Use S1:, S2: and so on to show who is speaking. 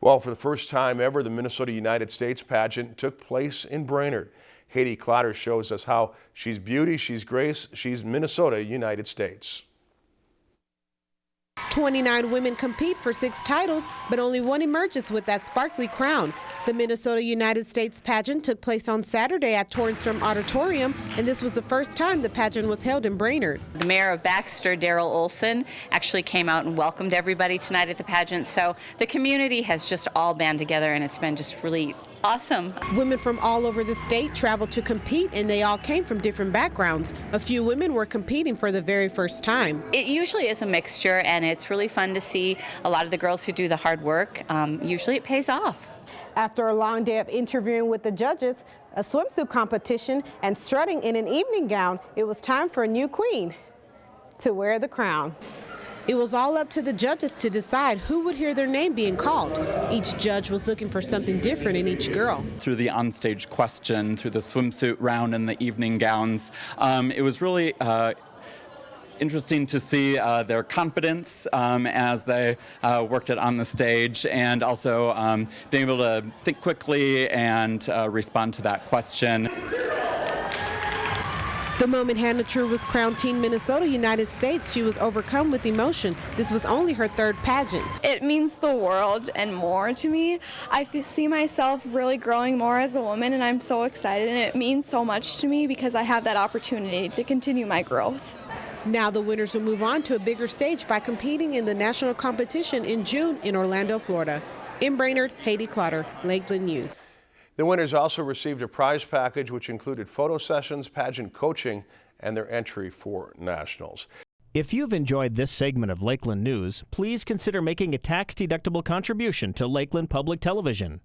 S1: Well, for the first time ever, the Minnesota United States pageant took place in Brainerd. Haydee Clotter shows us how she's beauty, she's grace, she's Minnesota United States.
S2: 29 women compete for six titles, but only one emerges with that sparkly crown. The Minnesota United States pageant took place on Saturday at Tornstrom Auditorium, and this was the first time the pageant was held in Brainerd.
S3: The mayor of Baxter, Daryl Olson, actually came out and welcomed everybody tonight at the pageant. So the community has just all band together, and it's been just really awesome.
S2: Women from all over the state traveled to compete, and they all came from different backgrounds. A few women were competing for the very first time.
S3: It usually is a mixture, and it's really fun to see a lot of the girls who do the hard work. Um, usually it pays off.
S2: After a long day of interviewing with the judges, a swimsuit competition, and strutting in an evening gown, it was time for a new queen to wear the crown. It was all up to the judges to decide who would hear their name being called. Each judge was looking for something different in each girl.
S4: Through the onstage question, through the swimsuit round and the evening gowns, um, it was really uh, interesting to see uh, their confidence um, as they uh, worked it on the stage and also um, being able to think quickly and uh, respond to that question.
S2: The moment Hannah True was crowned Teen Minnesota United States, she was overcome with emotion. This was only her third pageant.
S5: It means the world and more to me. I see myself really growing more as a woman and I'm so excited and it means so much to me because I have that opportunity to continue my growth.
S2: Now the winners will move on to a bigger stage by competing in the national competition in June in Orlando, Florida. In Brainerd, Haydee Clotter, Lakeland News.
S1: The winners also received a prize package which included photo sessions, pageant coaching, and their entry for nationals.
S6: If you've enjoyed this segment of Lakeland News, please consider making a tax-deductible contribution to Lakeland Public Television.